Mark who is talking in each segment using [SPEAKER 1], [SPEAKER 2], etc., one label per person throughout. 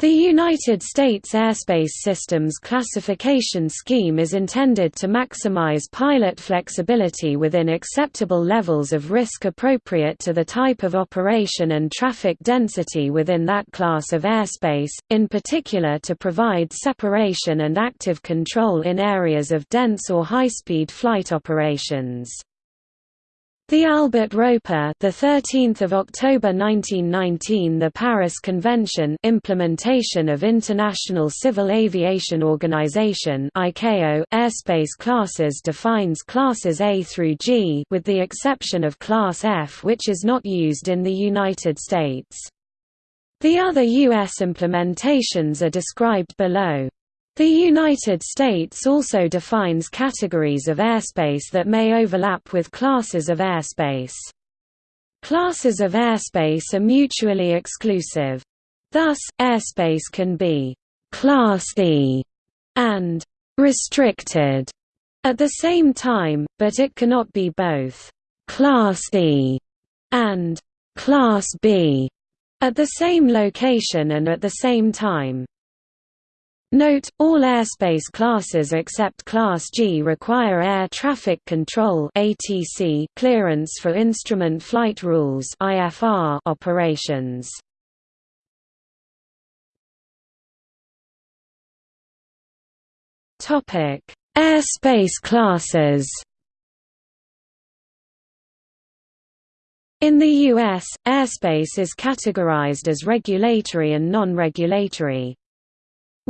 [SPEAKER 1] The United States Airspace Systems classification scheme is intended to maximize pilot flexibility within acceptable levels of risk appropriate to the type of operation and traffic density within that class of airspace, in particular to provide separation and active control in areas of dense or high-speed flight operations. The Albert Roper, the 13th of October 1919, the Paris Convention, implementation of International Civil Aviation Organization (ICAO) airspace classes defines classes A through G, with the exception of Class F, which is not used in the United States. The other U.S. implementations are described below. The United States also defines categories of airspace that may overlap with classes of airspace. Classes of airspace are mutually exclusive. Thus, airspace can be «Class E» and «restricted» at the same time, but it cannot be both «Class E» and «Class B» at the same location and at the same time. Note, all airspace classes except Class G require air traffic control clearance for instrument flight rules operations. Airspace classes. In the U.S., airspace is categorized as regulatory and non-regulatory.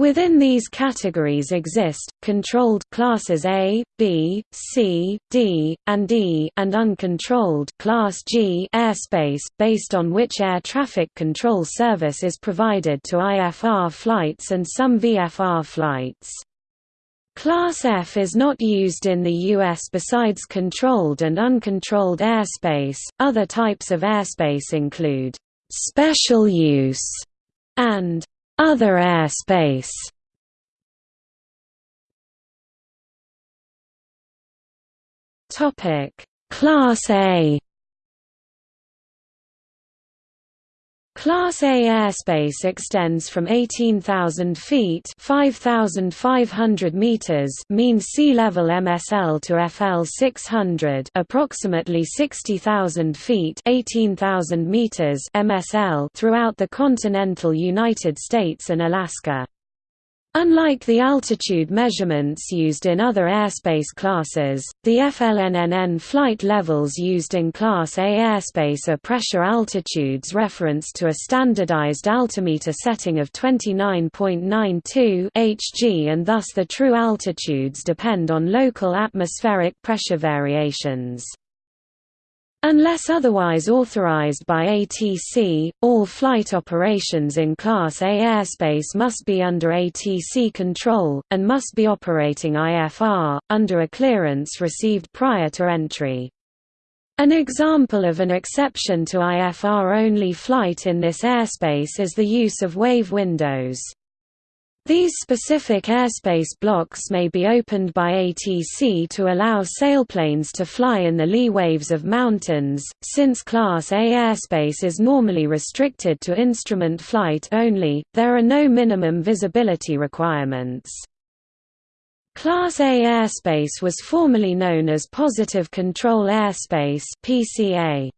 [SPEAKER 1] Within these categories exist, controlled classes A, B, C, D, and E and uncontrolled class G airspace, based on which air traffic control service is provided to IFR flights and some VFR flights. Class F is not used in the U.S. besides controlled and uncontrolled airspace. Other types of airspace include special use and other airspace. Topic. Class A Class A airspace extends from 18,000 feet (5,500 meters) mean sea level MSL to FL 600, approximately 60,000 feet (18,000 meters) MSL throughout the continental United States and Alaska. Unlike the altitude measurements used in other airspace classes, the FLNNN flight levels used in Class A airspace are pressure altitudes referenced to a standardized altimeter setting of 29.92 Hg and thus the true altitudes depend on local atmospheric pressure variations. Unless otherwise authorized by ATC, all flight operations in Class A airspace must be under ATC control, and must be operating IFR, under a clearance received prior to entry. An example of an exception to IFR-only flight in this airspace is the use of wave windows. These specific airspace blocks may be opened by ATC to allow sailplanes to fly in the lee waves of mountains, since Class A airspace is normally restricted to instrument flight only, there are no minimum visibility requirements. Class A airspace was formerly known as Positive Control Airspace PCA.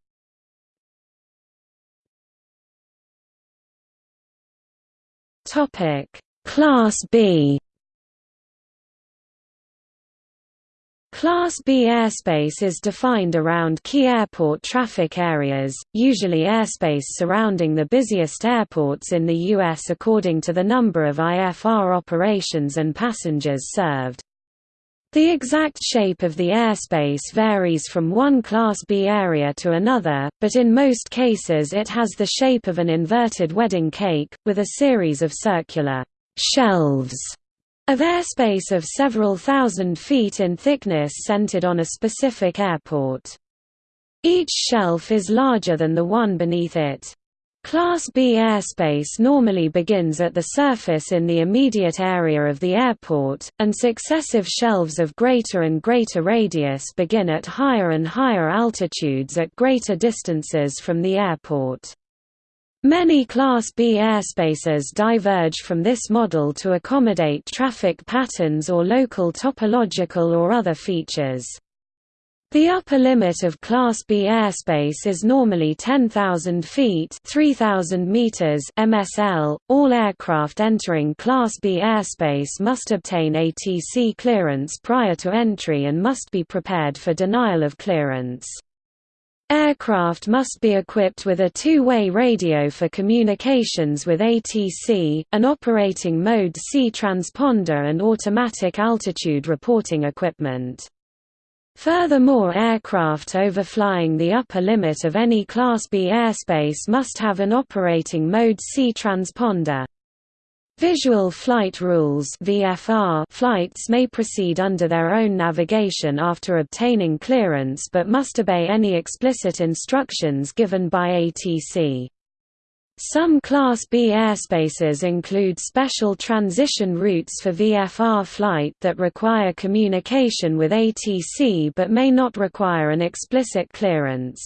[SPEAKER 1] Topic Class B Class B airspace is defined around key airport traffic areas, usually airspace surrounding the busiest airports in the U.S. according to the number of IFR operations and passengers served. The exact shape of the airspace varies from one Class B area to another, but in most cases it has the shape of an inverted wedding cake, with a series of circular shelves of airspace of several thousand feet in thickness centered on a specific airport. Each shelf is larger than the one beneath it. Class B airspace normally begins at the surface in the immediate area of the airport, and successive shelves of greater and greater radius begin at higher and higher altitudes at greater distances from the airport. Many Class B airspaces diverge from this model to accommodate traffic patterns or local topological or other features. The upper limit of Class B airspace is normally 10,000 feet 3,000 meters MSL. All aircraft entering Class B airspace must obtain ATC clearance prior to entry and must be prepared for denial of clearance. Aircraft must be equipped with a two-way radio for communications with ATC, an operating mode C transponder and automatic altitude reporting equipment. Furthermore aircraft overflying the upper limit of any Class B airspace must have an operating mode C transponder. Visual Flight Rules (VFR) flights may proceed under their own navigation after obtaining clearance but must obey any explicit instructions given by ATC. Some Class B airspaces include special transition routes for VFR flight that require communication with ATC but may not require an explicit clearance.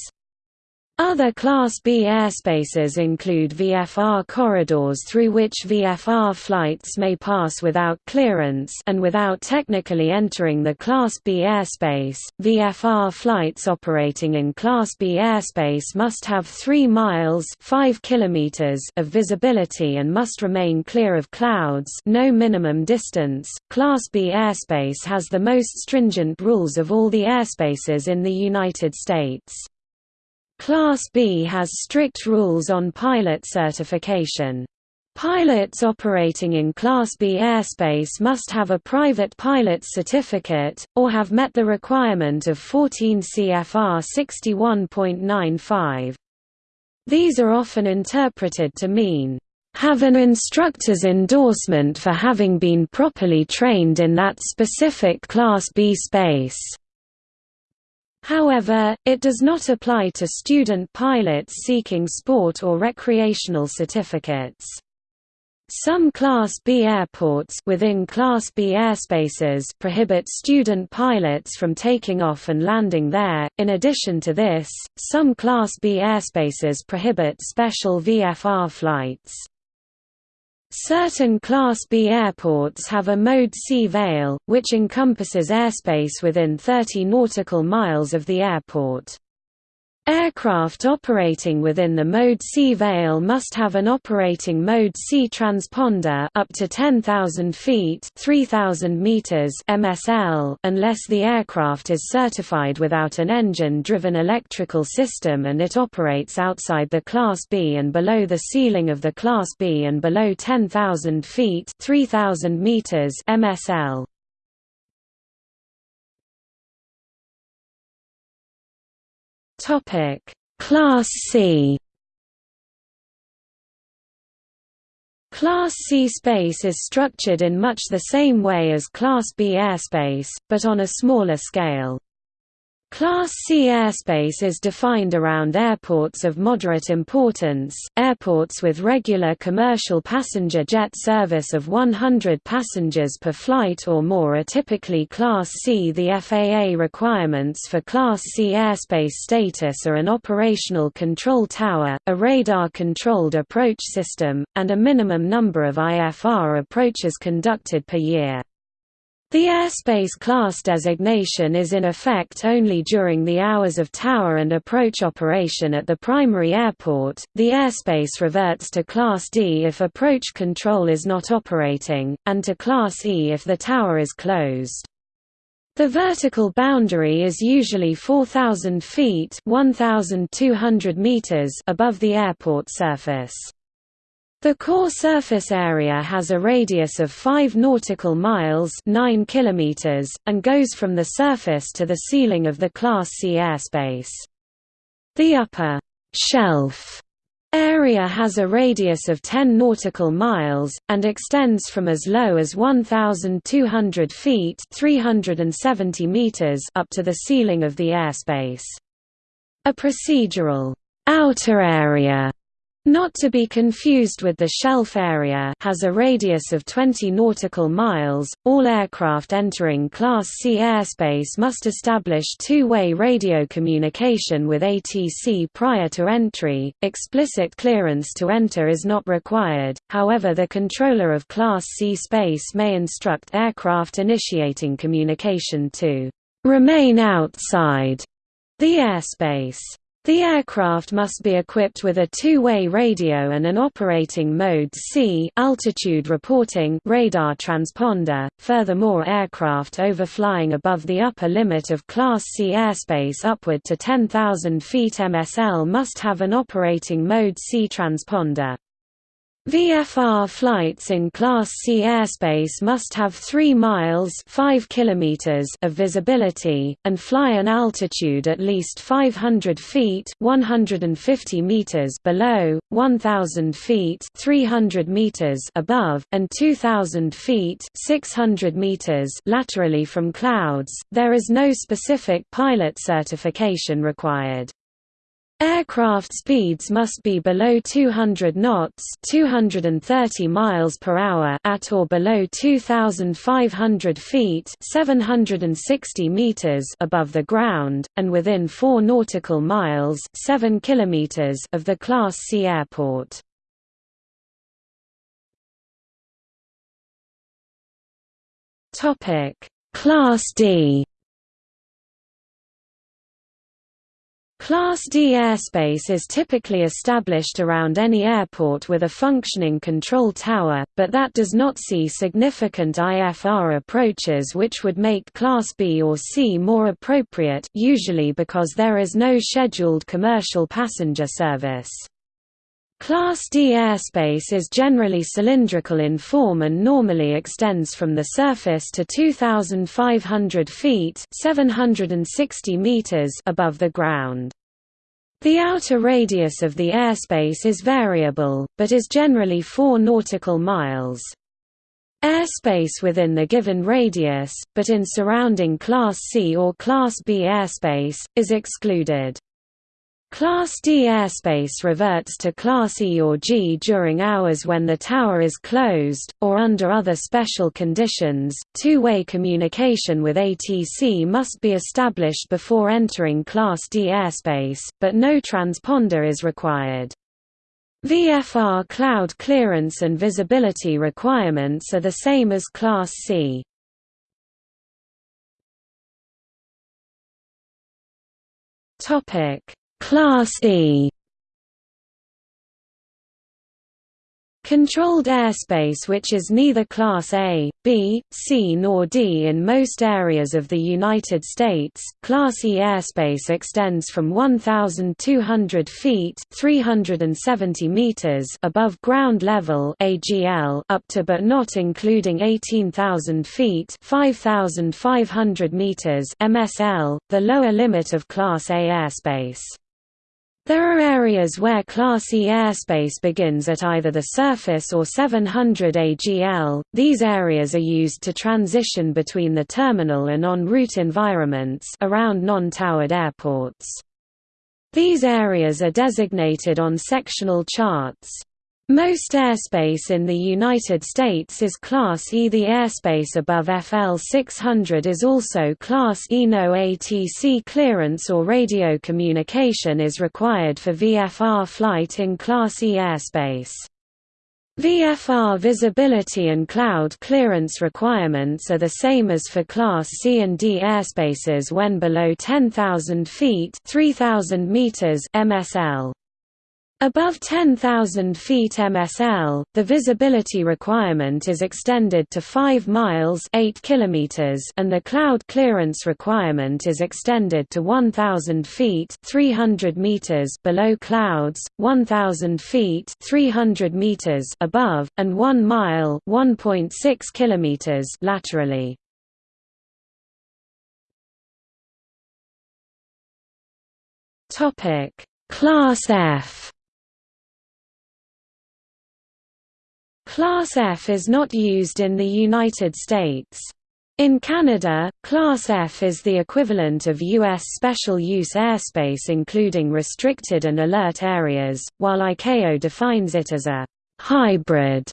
[SPEAKER 1] Other Class B airspaces include VFR corridors through which VFR flights may pass without clearance and without technically entering the Class B airspace. VFR flights operating in Class B airspace must have 3 miles 5 kilometers of visibility and must remain clear of clouds no minimum distance. Class B airspace has the most stringent rules of all the airspaces in the United States. Class B has strict rules on pilot certification. Pilots operating in Class B airspace must have a private pilot's certificate, or have met the requirement of 14 CFR 61.95. These are often interpreted to mean, "...have an instructor's endorsement for having been properly trained in that specific Class B space." However, it does not apply to student pilots seeking sport or recreational certificates. Some Class B airports within Class B airspaces prohibit student pilots from taking off and landing there. In addition to this, some Class B airspaces prohibit special VFR flights. Certain Class B airports have a Mode C veil, which encompasses airspace within 30 nautical miles of the airport. Aircraft operating within the Mode C veil must have an operating Mode C transponder up to 10,000 feet 3,000 meters MSL unless the aircraft is certified without an engine-driven electrical system and it operates outside the Class B and below the ceiling of the Class B and below 10,000 feet 3,000 meters MSL. Topic: Class C. Class C space is structured in much the same way as Class B airspace, but on a smaller scale. Class C airspace is defined around airports of moderate importance, airports with regular commercial passenger jet service of 100 passengers per flight or more are typically Class C. The FAA requirements for Class C airspace status are an operational control tower, a radar-controlled approach system, and a minimum number of IFR approaches conducted per year. The airspace class designation is in effect only during the hours of tower and approach operation at the primary airport. The airspace reverts to Class D if approach control is not operating, and to Class E if the tower is closed. The vertical boundary is usually 4,000 feet (1,200 meters) above the airport surface. The core surface area has a radius of 5 nautical miles 9 kilometers, and goes from the surface to the ceiling of the Class C airspace. The upper shelf area has a radius of 10 nautical miles, and extends from as low as 1,200 feet 370 meters up to the ceiling of the airspace. A procedural outer area Not to be confused with the shelf area has a radius of 20 nautical miles. All aircraft entering Class C airspace must establish two-way radio communication with ATC prior to entry. Explicit clearance to enter is not required. However, the controller of Class C space may instruct aircraft initiating communication to remain outside the airspace. The aircraft must be equipped with a two-way radio and an operating mode C altitude reporting radar transponder. Furthermore, aircraft overflying above the upper limit of Class C airspace upward to 10,000 feet MSL must have an operating mode C transponder. VFR flights in Class C airspace must have 3 miles 5 kilometers of visibility, and fly an altitude at least 500 feet 150 meters below, 1,000 feet 300 meters above, and 2,000 feet 600 meters laterally from clouds. There is no specific pilot certification required. Aircraft speeds must be below 200 knots 230 miles per hour at or below 2,500 feet 760 meters above the ground, and within 4 nautical miles 7 kilometers of the Class C airport. Class D Class D airspace is typically established around any airport with a functioning control tower, but that does not see significant IFR approaches which would make Class B or C more appropriate usually because there is no scheduled commercial passenger service. Class D airspace is generally cylindrical in form and normally extends from the surface to 2,500 feet 760 meters above the ground. The outer radius of the airspace is variable, but is generally 4 nautical miles. Airspace within the given radius, but in surrounding Class C or Class B airspace, is excluded. Class D airspace reverts to Class E or G during hours when the tower is closed, or under other special conditions. Two way communication with ATC must be established before entering Class D airspace, but no transponder is required. VFR cloud clearance and visibility requirements are the same as Class C. Topic Class E Controlled airspace which is neither Class A, B, C nor D in most areas of the United States. Class E airspace extends from 1,200 feet 370 meters above ground level AGL up to but not including 18,000 feet 5,500 meters MSL, the lower limit of Class A airspace. There are areas where Class E airspace begins at either the surface or 700 AGL. These areas are used to transition between the terminal and en route environments around non-towered airports. These areas are designated on sectional charts. Most airspace in the United States is Class E. The airspace above FL 600 is also Class E. No ATC clearance or radio communication is required for VFR flight in Class E airspace. VFR visibility and cloud clearance requirements are the same as for Class C and D airspaces when below 10,000 feet 3,000 meters MSL. Above 10,000 feet MSL, the visibility requirement is extended to 5 miles 8 kilometers and the cloud clearance requirement is extended to 1,000 feet 300 meters below clouds, 1,000 feet 300 meters above, and 1 mile 1.6 kilometers laterally. Class F Class F is not used in the United States. In Canada, Class F is the equivalent of U.S. special use airspace including restricted and alert areas, while ICAO defines it as a «hybrid»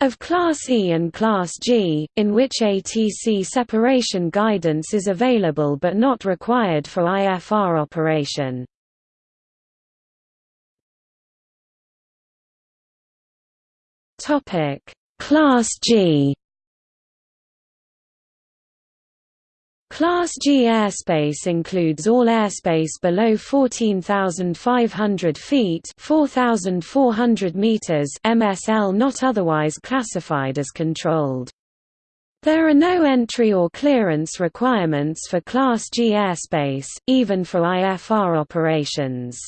[SPEAKER 1] of Class E and Class G, in which ATC separation guidance is available but not required for IFR operation. Class G Class G airspace includes all airspace below 14,500 feet 4,400 meters MSL not otherwise classified as controlled. There are no entry or clearance requirements for Class G airspace, even for IFR operations.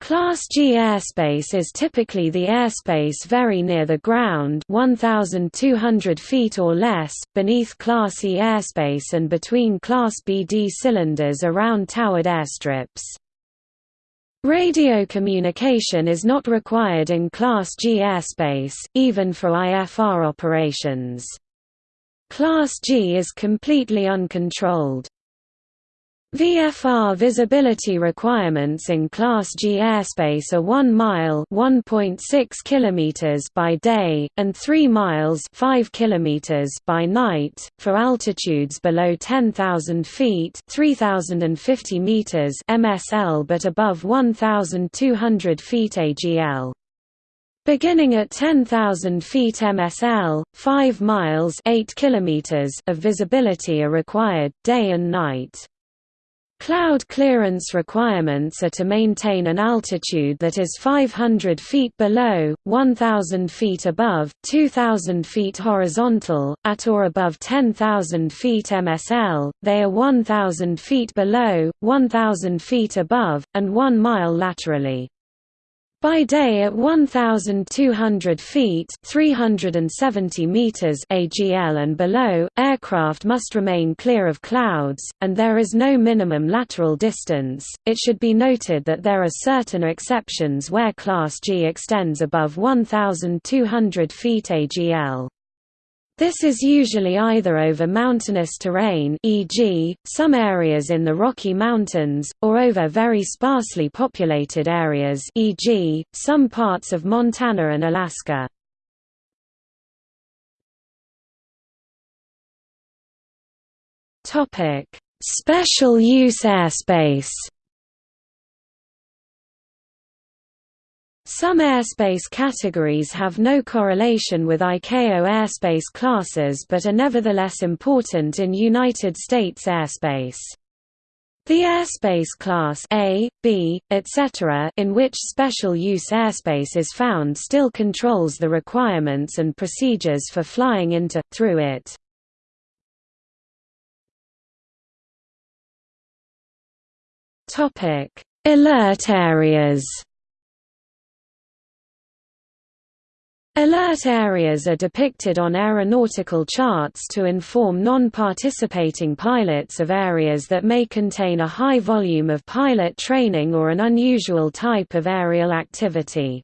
[SPEAKER 1] Class G airspace is typically the airspace very near the ground 1,200 feet or less, beneath Class E airspace and between Class BD cylinders around towered airstrips. Radio communication is not required in Class G airspace, even for IFR operations. Class G is completely uncontrolled. VFR visibility requirements in Class G airspace are 1 mile (1.6 kilometers) by day and 3 miles (5 kilometers) by night for altitudes below 10,000 feet (3,050 meters) MSL but above 1,200 feet AGL. Beginning at 10,000 feet MSL, 5 miles 8 kilometers of visibility are required, day and night. Cloud clearance requirements are to maintain an altitude that is 500 feet below, 1,000 feet above, 2,000 feet horizontal, at or above 10,000 feet MSL, they are 1,000 feet below, 1,000 feet above, and 1 mile laterally. By day at 1,200 feet 370 meters AGL and below, aircraft must remain clear of clouds, and there is no minimum lateral distance. It should be noted that there are certain exceptions where Class G extends above 1,200 feet AGL. This is usually either over mountainous terrain e.g., some areas in the Rocky Mountains, or over very sparsely populated areas e.g., some parts of Montana and Alaska. Special use airspace Some airspace categories have no correlation with ICAO airspace classes but are nevertheless important in United States airspace. The airspace class A, B, etc. in which special use airspace is found still controls the requirements and procedures for flying into, through it. Alert areas Alert areas are depicted on aeronautical charts to inform non-participating pilots of areas that may contain a high volume of pilot training or an unusual type of aerial activity.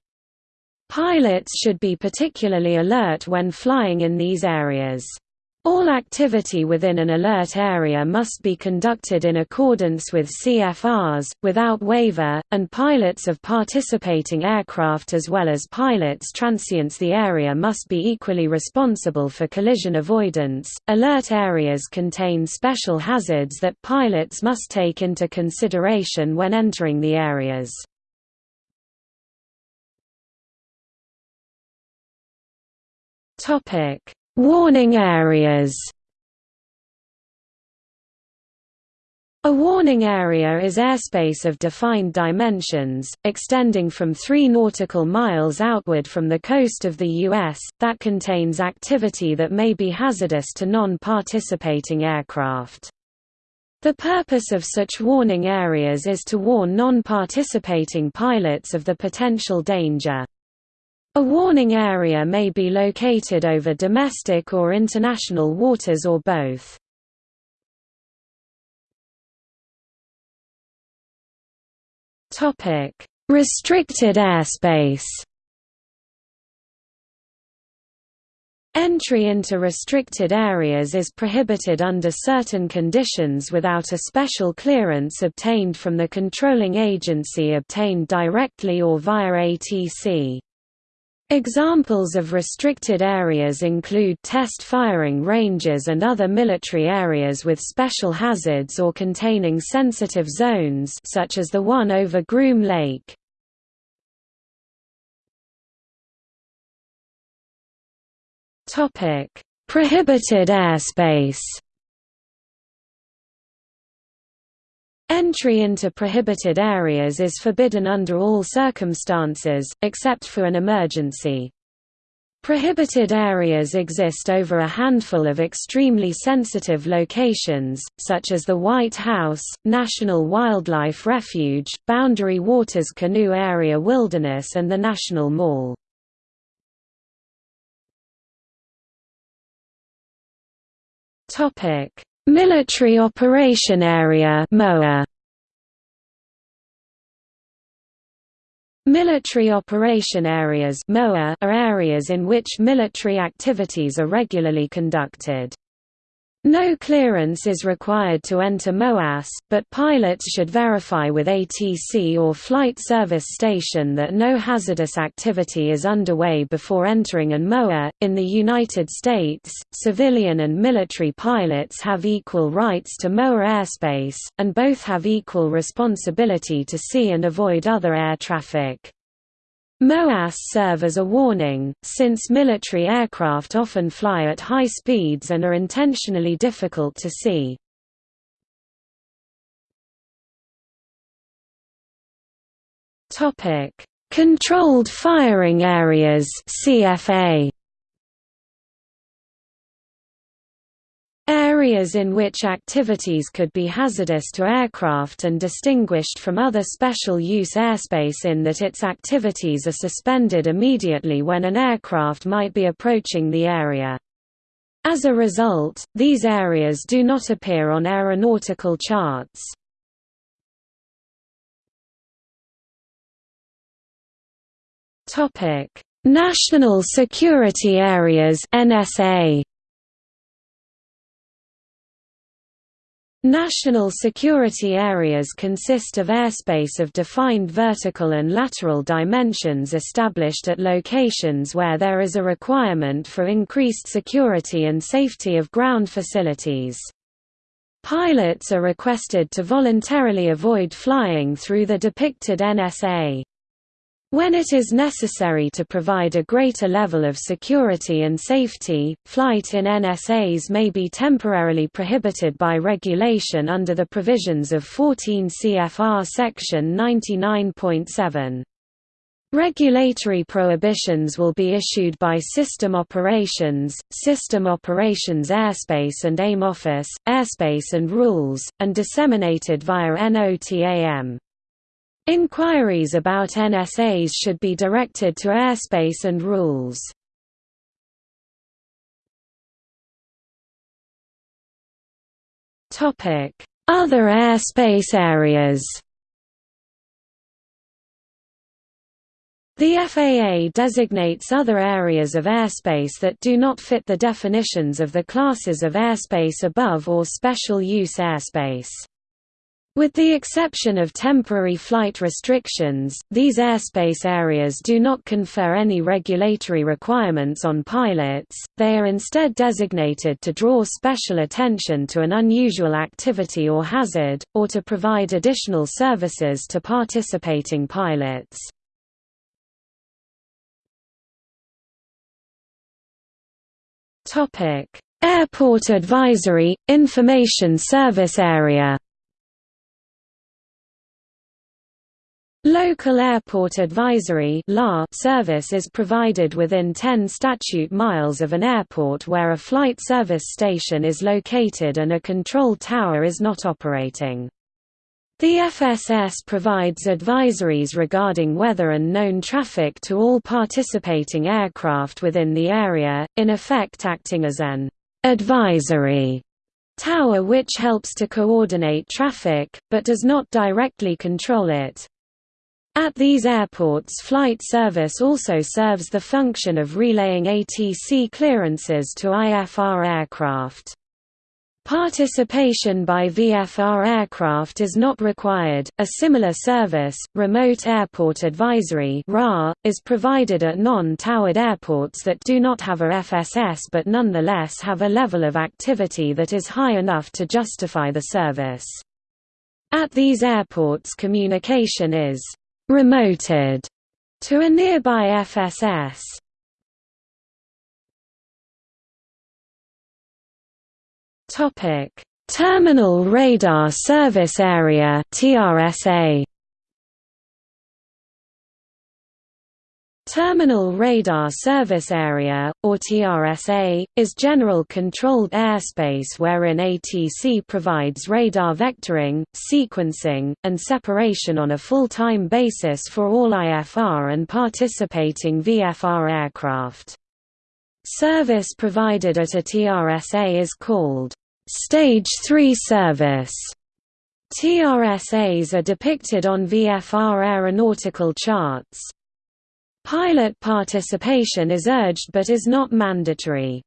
[SPEAKER 1] Pilots should be particularly alert when flying in these areas. All activity within an alert area must be conducted in accordance with CFRs, without waiver, and pilots of participating aircraft as well as pilots transients the area must be equally responsible for collision avoidance. Alert areas contain special hazards that pilots must take into consideration when entering the areas. Topic Warning areas A warning area is airspace of defined dimensions, extending from 3 nautical miles outward from the coast of the U.S., that contains activity that may be hazardous to non-participating aircraft. The purpose of such warning areas is to warn non-participating pilots of the potential danger. A warning area may be located over domestic or international waters or both. Topic: Restricted airspace Entry into restricted areas is prohibited under certain conditions without a special clearance obtained from the controlling agency obtained directly or via ATC. Examples of restricted areas include test firing ranges and other military areas with special hazards or containing sensitive zones such as the one over Groom Lake. Prohibited airspace. Entry into prohibited areas is forbidden under all circumstances, except for an emergency. Prohibited areas exist over a handful of extremely sensitive locations, such as the White House, National Wildlife Refuge, Boundary Waters Canoe Area Wilderness and the National Mall. Military Operation Area (MOA). Military Operation Areas (MOA) are areas in which military activities are regularly conducted. No clearance is required to enter MOAS, but pilots should verify with ATC or Flight Service Station that no hazardous activity is underway before entering an MOA. In the United States, civilian and military pilots have equal rights to MOA airspace, and both have equal responsibility to see and avoid other air traffic. MOAS serve as a warning, since military aircraft often fly at high speeds and are intentionally difficult to see. Controlled firing areas CFA Areas in which activities could be hazardous to aircraft and distinguished from other special use airspace in that its activities are suspended immediately when an aircraft might be approaching the area. As a result, these areas do not appear on aeronautical charts. National Security Areas NSA National security areas consist of airspace of defined vertical and lateral dimensions established at locations where there is a requirement for increased security and safety of ground facilities. Pilots are requested to voluntarily avoid flying through the depicted NSA. When it is necessary to provide a greater level of security and safety, flight in NSAs may be temporarily prohibited by regulation under the provisions of 14 CFR Section 99.7. Regulatory prohibitions will be issued by System Operations, System Operations Airspace and AIM Office, Airspace and Rules, and disseminated via NOTAM. Inquiries about NSAs should be directed to airspace and rules. Other airspace areas The FAA designates other areas of airspace that do not fit the definitions of the classes of airspace above or special use airspace. With the exception of temporary flight restrictions, these airspace areas do not confer any regulatory requirements on pilots, they are instead designated to draw special attention to an unusual activity or hazard, or to provide additional services to participating pilots. Airport Advisory – Information Service Area Local Airport Advisory service is provided within 10 statute miles of an airport where a flight service station is located and a control tower is not operating. The FSS provides advisories regarding weather and known traffic to all participating aircraft within the area, in effect acting as an advisory tower which helps to coordinate traffic, but does not directly control it. At these airports flight service also serves the function of relaying ATC clearances to IFR aircraft. Participation by VFR aircraft is not required. A similar service, Remote Airport Advisory is provided at non-towered airports that do not have a FSS but nonetheless have a level of activity that is high enough to justify the service. At these airports communication is remoted to a nearby FSS. Topic: Terminal Radar Service Area (TRSA). Terminal Radar Service Area, or TRSA, is general controlled airspace wherein ATC provides radar vectoring, sequencing, and separation on a full-time basis for all IFR and participating VFR aircraft. Service provided at a TRSA is called Stage 3 service. TRSAs are depicted on VFR aeronautical charts. Pilot participation is urged but is not mandatory.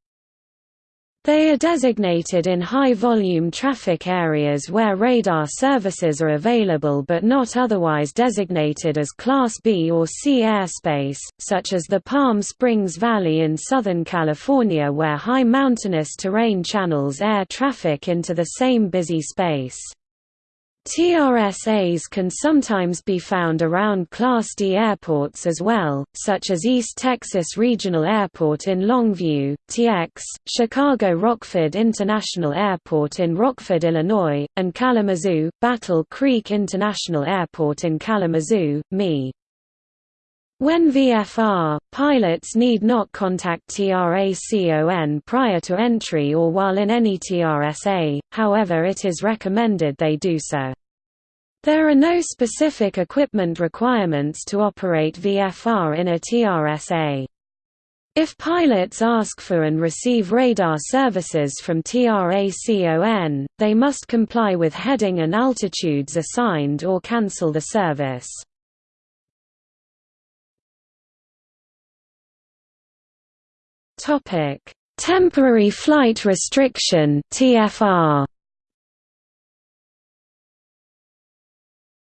[SPEAKER 1] They are designated in high-volume traffic areas where radar services are available but not otherwise designated as Class B or C airspace, such as the Palm Springs Valley in Southern California where high mountainous terrain channels air traffic into the same busy space. TRSAs can sometimes be found around Class D airports as well, such as East Texas Regional Airport in Longview, TX, Chicago Rockford International Airport in Rockford, Illinois, and Kalamazoo, Battle Creek International Airport in Kalamazoo, ME. When VFR, pilots need not contact TRACON prior to entry or while in any TRSA, however it is recommended they do so. There are no specific equipment requirements to operate VFR in a TRSA. If pilots ask for and receive radar services from TRACON, they must comply with heading and altitudes assigned or cancel the service. Topic: Temporary flight restriction (TFR).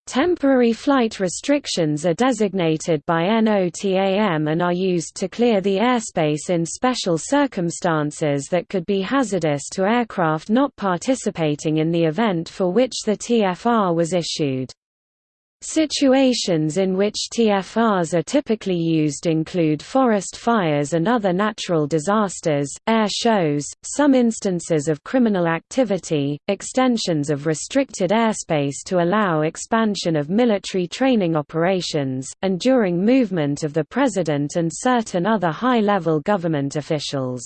[SPEAKER 1] Temporary flight restrictions are designated by NOTAM and are used to clear the airspace in special circumstances that could be hazardous to aircraft not participating in the event for which the TFR was issued. Situations in which TFRs are typically used include forest fires and other natural disasters, air shows, some instances of criminal activity, extensions of restricted airspace to allow expansion of military training operations, and during movement of the President and certain other high-level government officials.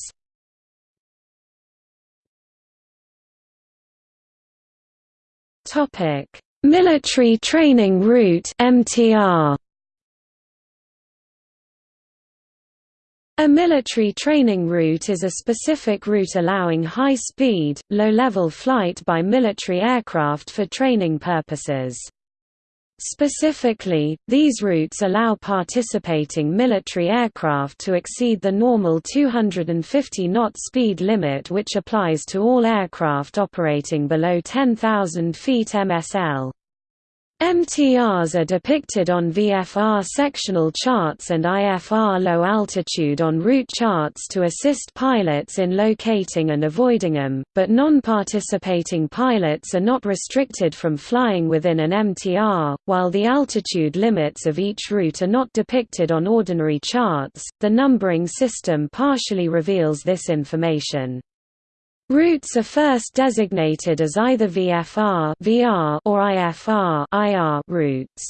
[SPEAKER 1] Topic Military Training Route (MTR). A military training route is a specific route allowing high-speed, low-level flight by military aircraft for training purposes. Specifically, these routes allow participating military aircraft to exceed the normal 250 knot speed limit which applies to all aircraft operating below 10,000 feet MSL. MTRs are depicted on VFR sectional charts and IFR low altitude en route charts to assist pilots in locating and avoiding them, but non-participating pilots are not restricted from flying within an MTR. While the altitude limits of each route are not depicted on ordinary charts, the numbering system partially reveals this information. Routes are first designated as either VFR VR or IFR IR routes.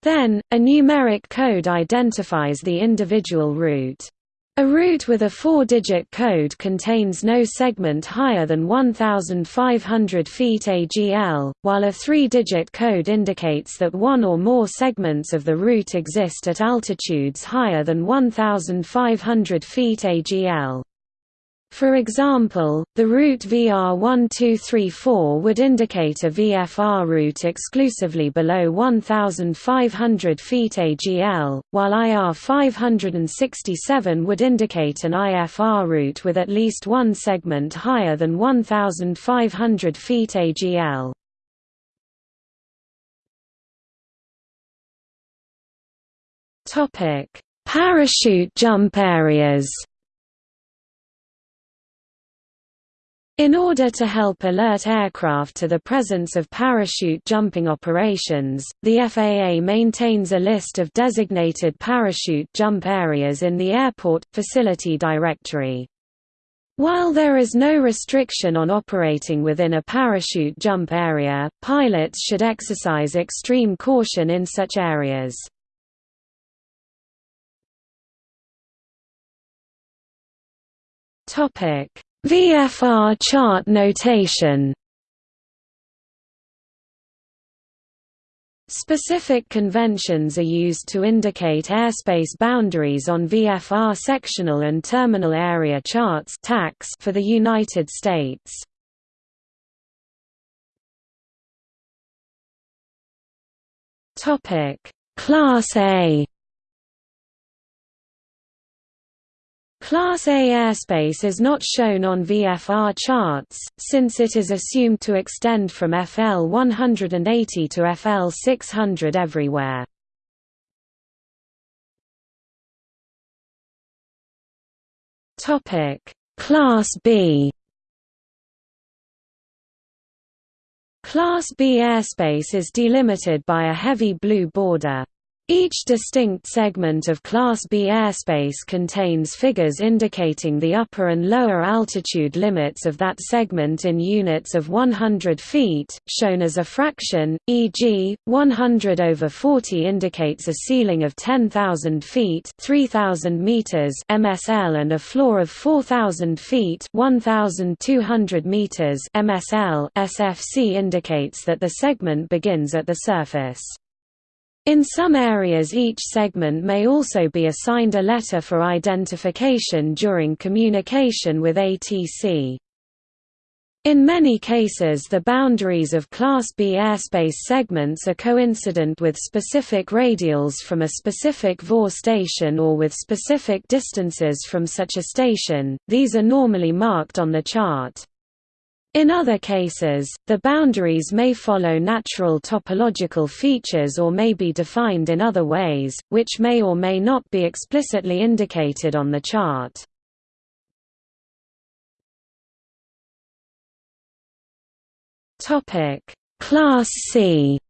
[SPEAKER 1] Then, a numeric code identifies the individual route. A route with a four-digit code contains no segment higher than 1,500 feet AGL, while a three-digit code indicates that one or more segments of the route exist at altitudes higher than 1,500 feet AGL. For example, the route VR1234 would indicate a VFR route exclusively below 1,500 feet AGL, while IR 567 would indicate an IFR route with at least one segment higher than 1,500 feet AGL. Parachute jump areas In order to help alert aircraft to the presence of parachute jumping operations, the FAA maintains a list of designated parachute jump areas in the Airport Facility Directory. While there is no restriction on operating within a parachute jump area, pilots should exercise extreme caution in such areas. Topic VFR chart notation Specific conventions are used to indicate airspace boundaries on VFR sectional and terminal area charts for the United States. Class A Class A airspace is not shown on VFR charts, since it is assumed to extend from FL 180 to FL 600 everywhere. Class B Class B airspace is delimited by a heavy blue border. Each distinct segment of Class B airspace contains figures indicating the upper and lower altitude limits of that segment in units of 100 feet, shown as a fraction, e.g., 100 over 40 indicates a ceiling of 10,000 feet 3,000 meters MSL and a floor of 4,000 feet 1,200 meters MSL. SFC indicates that the segment begins at the surface. In some areas each segment may also be assigned a letter for identification during communication with ATC. In many cases the boundaries of Class B airspace segments are coincident with specific radials from a specific VOR station or with specific distances from such a station, these are normally marked on the chart. In other cases, the boundaries may follow natural topological features or may be defined in other ways, which may or may not be explicitly indicated on the chart. Class C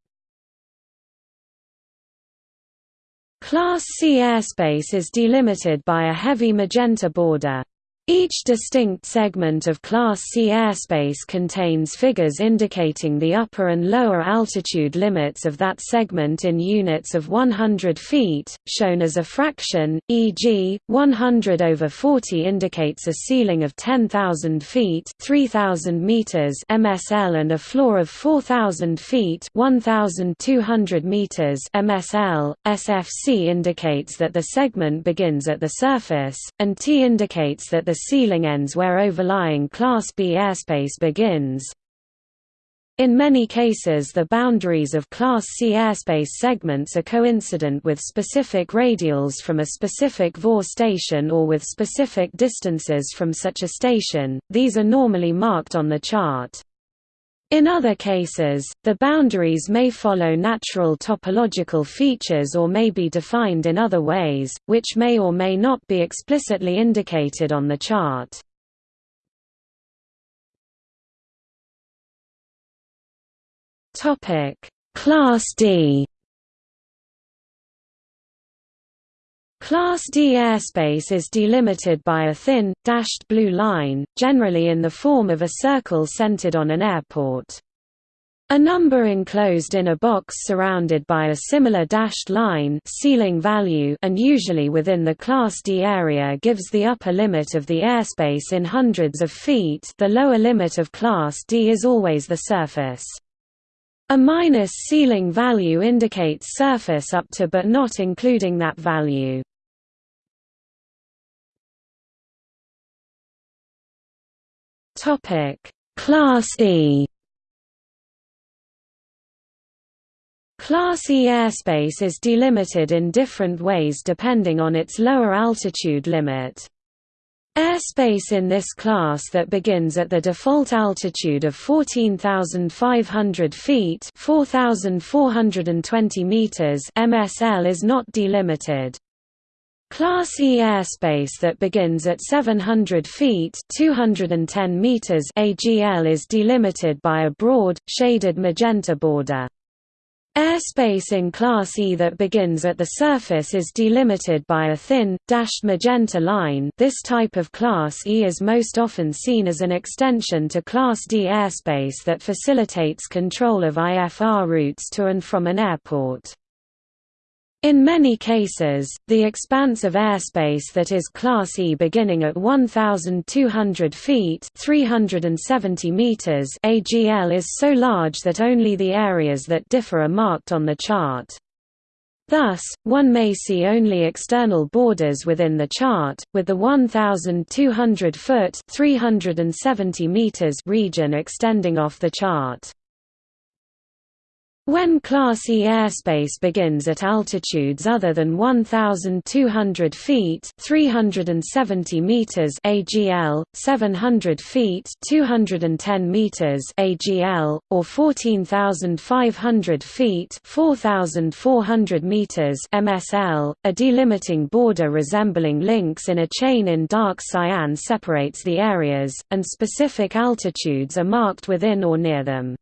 [SPEAKER 1] Class C airspace is delimited by a heavy magenta border. Each distinct segment of Class C airspace contains figures indicating the upper and lower altitude limits of that segment in units of 100 feet, shown as a fraction, e.g., 100 over 40 indicates a ceiling of 10,000 feet 3,000 meters MSL and a floor of 4,000 feet 1,200 meters MSL. SFC indicates that the segment begins at the surface, and T indicates that the ceiling ends where overlying Class B airspace begins. In many cases the boundaries of Class C airspace segments are coincident with specific radials from a specific VOR station or with specific distances from such a station, these are normally marked on the chart. In other cases, the boundaries may follow natural topological features or may be defined in other ways, which may or may not be explicitly indicated on the chart. Class D Class D airspace is delimited by a thin, dashed blue line, generally in the form of a circle centered on an airport. A number enclosed in a box surrounded by a similar dashed line ceiling value and usually within the Class D area gives the upper limit of the airspace in hundreds of feet the lower limit of Class D is always the surface. A minus ceiling value indicates surface up to but not including that value. Class E Class E airspace is delimited in different ways depending on its lower altitude limit. Airspace in this class that begins at the default altitude of 14,500 feet 4,420 meters MSL is not delimited. Class E airspace that begins at 700 feet 210 meters AGL is delimited by a broad, shaded magenta border. Airspace in Class E that begins at the surface is delimited by a thin, dashed magenta line this type of Class E is most often seen as an extension to Class D airspace that facilitates control of IFR routes to and from an airport. In many cases, the expanse of airspace that is Class E beginning at 1,200 feet 370 meters AGL is so large that only the areas that differ are marked on the chart. Thus, one may see only external borders within the chart, with the 1,200 foot 370 meters region extending off the chart. When Class E airspace begins at altitudes other than 1,200 feet 370 meters AGL, 700 feet 210 meters AGL, or 14,500 feet 4,400 meters MSL, a delimiting border resembling links in a chain in dark cyan separates the areas, and specific altitudes are marked within or near them.